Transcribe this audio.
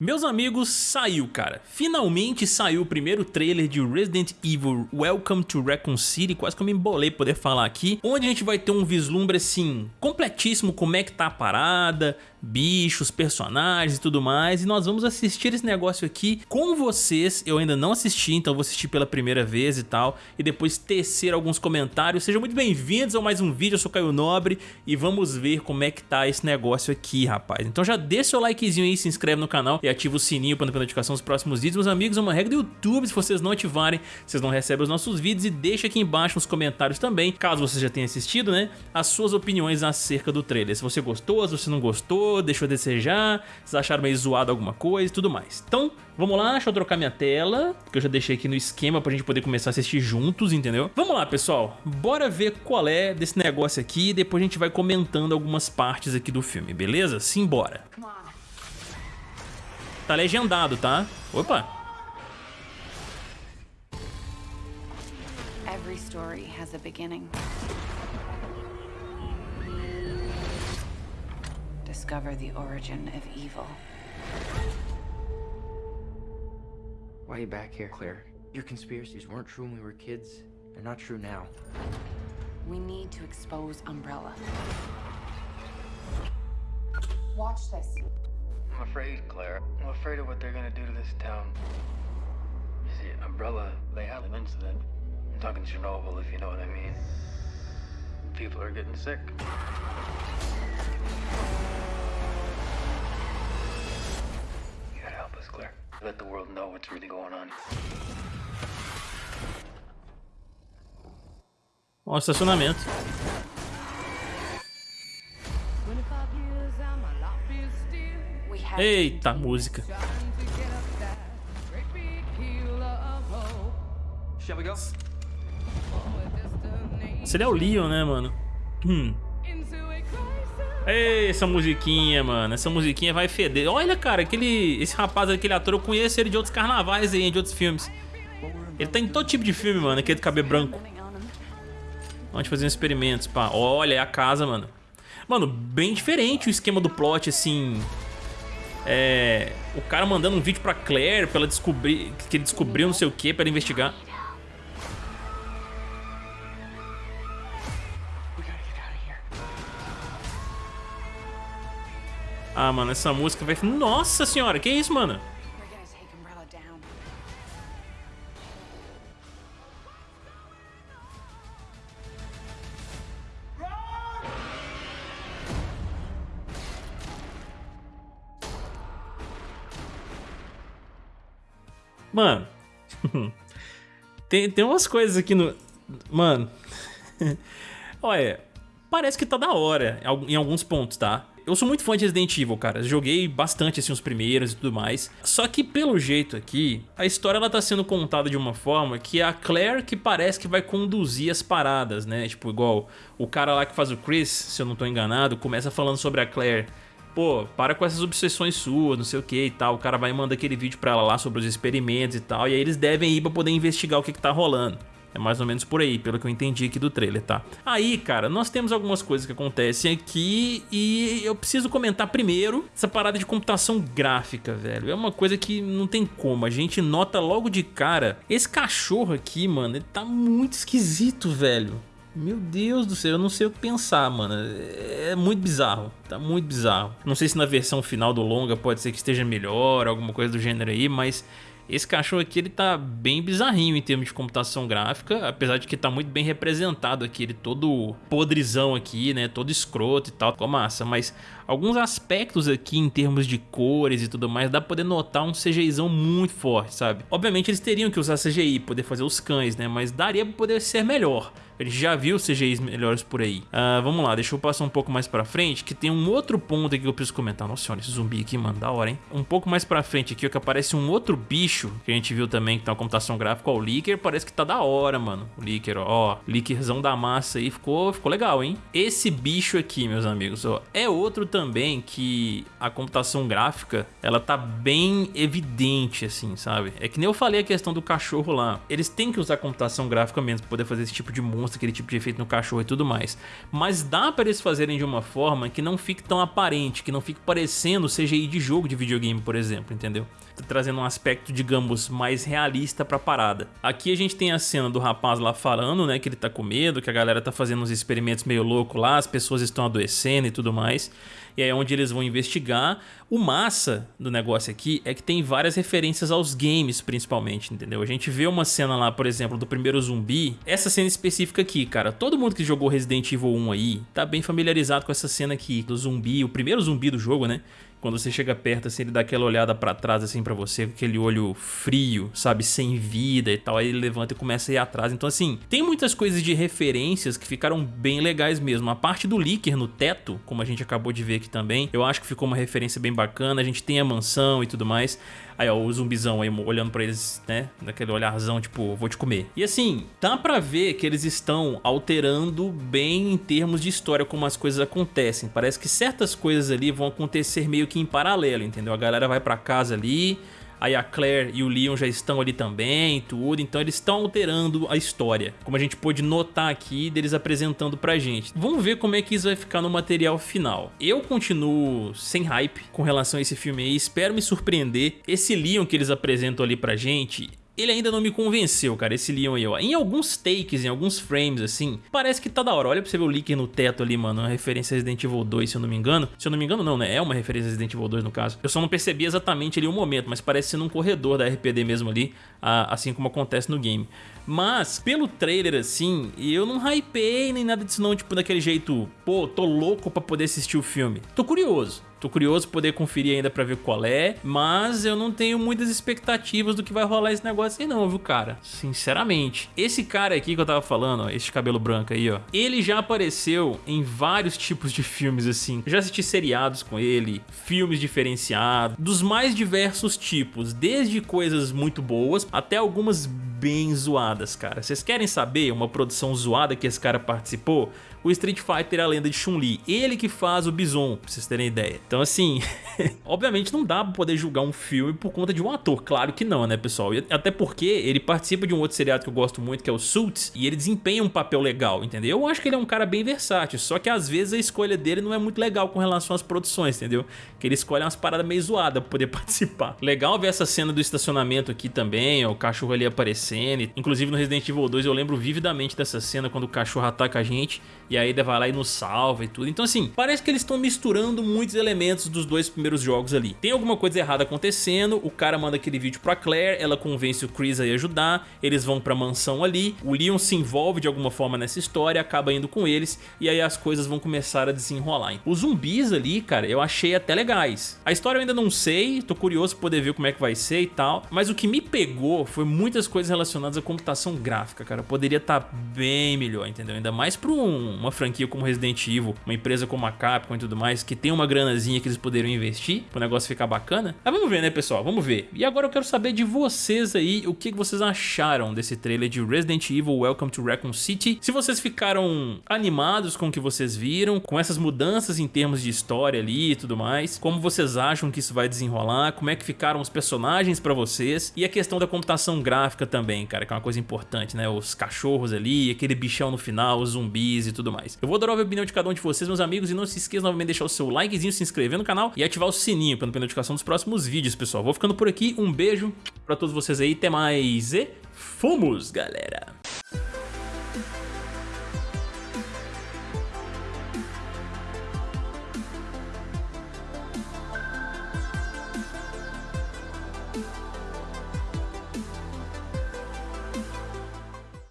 Meus amigos, saiu cara, finalmente saiu o primeiro trailer de Resident Evil Welcome to Raccoon City, quase que eu me embolei poder falar aqui, onde a gente vai ter um vislumbre assim, completíssimo como é que tá a parada, bichos, personagens e tudo mais, e nós vamos assistir esse negócio aqui com vocês, eu ainda não assisti, então vou assistir pela primeira vez e tal, e depois tecer alguns comentários, sejam muito bem-vindos a mais um vídeo, eu sou Caio Nobre, e vamos ver como é que tá esse negócio aqui, rapaz. Então já deixa seu likezinho aí, se inscreve no canal ativa o sininho para não perder notificação dos próximos vídeos. Meus amigos, é uma regra do YouTube, se vocês não ativarem, vocês não recebem os nossos vídeos, e deixa aqui embaixo nos comentários também, caso você já tenha assistido, né, as suas opiniões acerca do trailer, se você gostou, se você não gostou, deixou a desejar, vocês acharam meio zoado alguma coisa e tudo mais. Então, vamos lá, deixa eu trocar minha tela, porque eu já deixei aqui no esquema pra gente poder começar a assistir juntos, entendeu? Vamos lá, pessoal, bora ver qual é desse negócio aqui e depois a gente vai comentando algumas partes aqui do filme, beleza? Simbora. Tá legendado, tá? Opa! Every story has a beginning. discover the origin of evil. Why are you back here, Claire? Your conspiracies weren't true when we were kids. They're not true now. We need to expose Umbrella. Watch this. I'm afraid, Claire. I'm afraid of what they're gonna do to this town. You see, Umbrella, they had an incident. I'm talking Chernobyl, if you know what I mean. People are getting sick. You gotta help us, Claire. Let the world know what's really going on. O estacionamento. Eita, música. Seria é o Leon, né, mano? Hum. Ei, essa musiquinha, mano. Essa musiquinha vai feder. Olha, cara, aquele, esse rapaz, aquele ator, eu conheço ele de outros carnavais aí, de outros filmes. Ele tá em todo tipo de filme, mano, aquele de cabelo branco. Vamos fazer um experimentos, pá. Olha, é a casa, mano. Mano, bem diferente o esquema do plot, assim... É... O cara mandando um vídeo pra Claire pra ela descobrir... Que ele descobriu não sei o que pra ela investigar. Ah, mano, essa música vai... Nossa senhora, que isso, mano? Mano, tem, tem umas coisas aqui no... Mano, olha, parece que tá da hora em alguns pontos, tá? Eu sou muito fã de Resident Evil, cara. Joguei bastante assim os primeiros e tudo mais. Só que pelo jeito aqui, a história ela tá sendo contada de uma forma que é a Claire que parece que vai conduzir as paradas, né? Tipo, igual o cara lá que faz o Chris, se eu não tô enganado, começa falando sobre a Claire pô, para com essas obsessões suas, não sei o que e tal. O cara vai mandar aquele vídeo pra ela lá sobre os experimentos e tal. E aí eles devem ir pra poder investigar o que que tá rolando. É mais ou menos por aí, pelo que eu entendi aqui do trailer, tá? Aí, cara, nós temos algumas coisas que acontecem aqui e eu preciso comentar primeiro essa parada de computação gráfica, velho. É uma coisa que não tem como, a gente nota logo de cara. Esse cachorro aqui, mano, ele tá muito esquisito, velho. Meu Deus do céu, eu não sei o que pensar, mano. É muito bizarro, tá muito bizarro. Não sei se na versão final do longa pode ser que esteja melhor, alguma coisa do gênero aí, mas esse cachorro aqui ele tá bem bizarrinho em termos de computação gráfica, apesar de que tá muito bem representado aqui, ele todo podrizão aqui, né, todo escroto e tal, ficou massa, mas alguns aspectos aqui em termos de cores e tudo mais, dá pra poder notar um CGIzão muito forte, sabe? Obviamente eles teriam que usar CGI, poder fazer os cães, né, mas daria pra poder ser melhor. A gente já viu CGIs melhores por aí. Uh, vamos lá, deixa eu passar um pouco mais pra frente, que tem um outro ponto aqui que eu preciso comentar. Nossa senhora, esse zumbi aqui, mano, da hora, hein? Um pouco mais pra frente aqui, ó, que aparece um outro bicho, que a gente viu também, que tá uma computação gráfica, ó, o Licker, parece que tá da hora, mano. O Licker, ó, Lickerzão da massa aí, ficou, ficou legal, hein? Esse bicho aqui, meus amigos, ó, é outro também que a computação gráfica, ela tá bem evidente, assim, sabe? É que nem eu falei a questão do cachorro lá. Eles têm que usar computação gráfica mesmo pra poder fazer esse tipo de monstro demonstra aquele tipo de efeito no cachorro e tudo mais. Mas dá para eles fazerem de uma forma que não fique tão aparente, que não fique parecendo CGI de jogo de videogame, por exemplo, entendeu? Trazendo um aspecto, digamos, mais realista pra parada. Aqui a gente tem a cena do rapaz lá falando, né, que ele tá com medo, que a galera tá fazendo uns experimentos meio louco lá, as pessoas estão adoecendo e tudo mais e aí é onde eles vão investigar. O massa do negócio aqui é que tem várias referências aos games, principalmente, entendeu? A gente vê uma cena lá, por exemplo, do primeiro zumbi. Essa cena específica aqui, cara, todo mundo que jogou Resident Evil 1 aí tá bem familiarizado com essa cena aqui, do zumbi, o primeiro zumbi do jogo, né? Quando você chega perto, assim, ele dá aquela olhada pra trás, assim, pra você, com aquele olho frio, sabe, sem vida e tal. Aí ele levanta e começa a ir atrás. Então, assim, tem muitas coisas de referências que ficaram bem legais mesmo. A parte do Licker no teto, como a gente acabou de ver aqui também, eu acho que ficou uma referência bem bacana. A gente tem a mansão e tudo mais. Aí, ó, o zumbizão aí olhando pra eles, né, daquele olharzão, tipo, vou te comer. E assim, dá pra ver que eles estão alterando bem em termos de história como as coisas acontecem. Parece que certas coisas ali vão acontecer meio que em paralelo, entendeu? A galera vai pra casa ali, Aí a Claire e o Leon já estão ali também, tudo. Então eles estão alterando a história. Como a gente pôde notar aqui, deles apresentando pra gente. Vamos ver como é que isso vai ficar no material final. Eu continuo sem hype com relação a esse filme aí. Espero me surpreender. Esse Leon que eles apresentam ali pra gente ele ainda não me convenceu, cara, esse Leon aí, ó. Em alguns takes, em alguns frames, assim, parece que tá da hora. Olha pra você ver o Licker no teto ali, mano, uma referência a Resident Evil 2, se eu não me engano. Se eu não me engano, não, né? É uma referência a Resident Evil 2, no caso. Eu só não percebi exatamente ali o momento, mas parece ser num corredor da RPD mesmo ali, assim como acontece no game. Mas, pelo trailer, assim, eu não hypei nem nada disso não, tipo, daquele jeito, pô, tô louco pra poder assistir o filme. Tô curioso. Tô curioso poder conferir ainda pra ver qual é, mas eu não tenho muitas expectativas do que vai rolar esse negócio aí não, viu, cara? Sinceramente. Esse cara aqui que eu tava falando, ó, esse cabelo branco aí, ó, ele já apareceu em vários tipos de filmes, assim. Já assisti seriados com ele, filmes diferenciados, dos mais diversos tipos, desde coisas muito boas até algumas bem zoadas, cara. Vocês querem saber uma produção zoada que esse cara participou? o Street Fighter A Lenda de Chun-Li. Ele que faz o Bison, pra vocês terem ideia. Então assim, obviamente não dá pra poder julgar um filme por conta de um ator, claro que não, né pessoal? E até porque ele participa de um outro seriado que eu gosto muito, que é o Suits, e ele desempenha um papel legal, entendeu? Eu acho que ele é um cara bem versátil, só que às vezes a escolha dele não é muito legal com relação às produções, entendeu? Que ele escolhe umas paradas meio zoadas pra poder participar. Legal ver essa cena do estacionamento aqui também, ó, o cachorro ali aparecendo, inclusive no Resident Evil 2 eu lembro vividamente dessa cena quando o cachorro ataca a gente e aí ele vai lá e nos salva e tudo. Então assim, parece que eles estão misturando muitos elementos dos dois primeiros jogos ali. Tem alguma coisa errada acontecendo, o cara manda aquele vídeo pra Claire, ela convence o Chris a ir ajudar, eles vão pra mansão ali, o Leon se envolve de alguma forma nessa história, acaba indo com eles e aí as coisas vão começar a desenrolar. Os zumbis ali, cara, eu achei até legais. A história eu ainda não sei, tô curioso pra poder ver como é que vai ser e tal, mas o que me pegou foi muitas coisas relacionadas à computação gráfica, cara. Poderia estar tá bem melhor, entendeu? Ainda mais pra um, uma franquia como Resident Evil, uma empresa como a Capcom e tudo mais, que tem uma granazinha que eles poderiam investir para o negócio ficar bacana. Mas vamos ver, né, pessoal? Vamos ver. E agora eu quero saber de vocês aí, o que vocês acharam desse trailer de Resident Evil Welcome to Raccoon City. Se vocês ficaram animados com o que vocês viram, com essas mudanças em termos de história ali e tudo mais, como vocês acham que isso vai desenrolar, como é que ficaram os personagens para vocês e a questão da computação gráfica também, cara, que é uma coisa importante, né? Os cachorros ali, aquele bichão no final, os zumbis e tudo mais. Eu vou adorar a opinião de cada um de vocês, meus amigos, e não se esqueça novamente de deixar o seu likezinho, se inscrever no canal e ativar o sininho para não perder notificação dos próximos vídeos, pessoal. Vou ficando por aqui, um beijo pra todos vocês aí, até mais e fomos, galera!